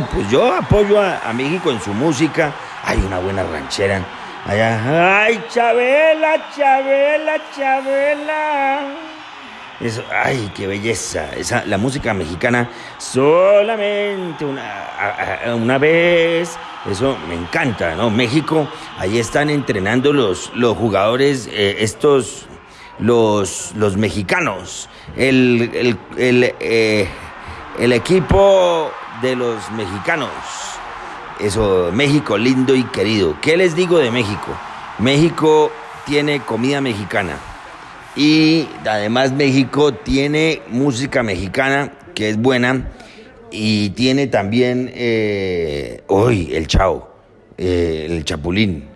pues yo apoyo a, México en su música. Hay una buena ranchera. Ay, Chabela, Chabela, Chabela. Eso, ay, qué belleza. Esa, la música mexicana solamente una, una vez. Eso me encanta, ¿no? México, ahí están entrenando los, los jugadores, eh, estos, los, los mexicanos. El, el, el, eh, el equipo de los mexicanos. Eso, México lindo y querido. ¿Qué les digo de México? México tiene comida mexicana. Y además México tiene música mexicana que es buena. Y tiene también, eh, hoy, el chao, eh, el chapulín,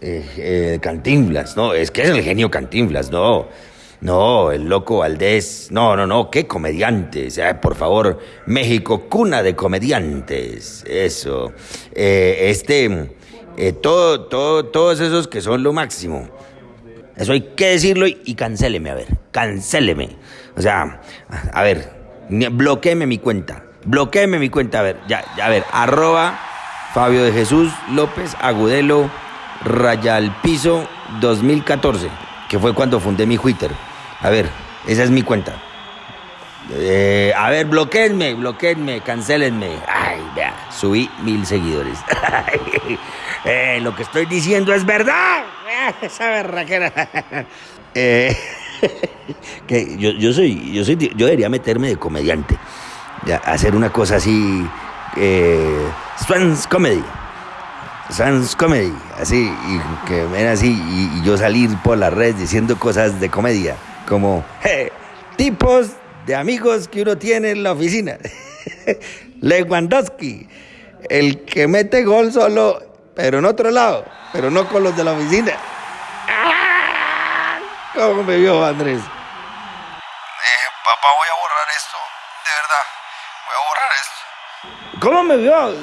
eh, Cantinflas, ¿no? Es que es el genio Cantinflas, ¿no? No, el loco Valdés. No, no, no, qué comediantes. por favor, México, cuna de comediantes. Eso. Eh, este, eh, todo, todo, todos esos que son lo máximo. Eso hay que decirlo y, y cancéleme, a ver, cancéleme. O sea, a ver, bloqueeme mi cuenta. Bloqueeme mi cuenta, a ver, ya, ya, a ver, arroba Fabio de Jesús López Agudelo Rayal Piso 2014, que fue cuando fundé mi Twitter. A ver, esa es mi cuenta. Eh, a ver, bloqueenme, bloqueenme, cancelenme. Ay, vea, subí mil seguidores. eh, lo que estoy diciendo es verdad. Esa berraquera. eh, que yo, yo, soy, yo soy, yo debería meterme de comediante. Hacer una cosa así. Eh, Swans Comedy. Swans Comedy. Así, y que ven así, y, y yo salir por las redes diciendo cosas de comedia como tipos de amigos que uno tiene en la oficina. Lewandowski, el que mete gol solo, pero en otro lado, pero no con los de la oficina. ¡Ah! ¿Cómo me vio Andrés? Eh, papá, voy a borrar esto. De verdad, voy a borrar esto. ¿Cómo me vio?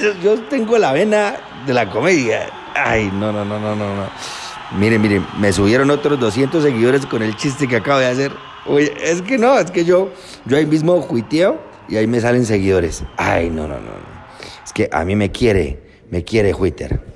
Yo, yo tengo la vena de la comedia. Ay, no, no, no, no, no. no. Miren, miren, me subieron otros 200 seguidores con el chiste que acabo de hacer. Oye, es que no, es que yo, yo ahí mismo juiteo y ahí me salen seguidores. Ay, no, no, no, no. Es que a mí me quiere, me quiere Twitter.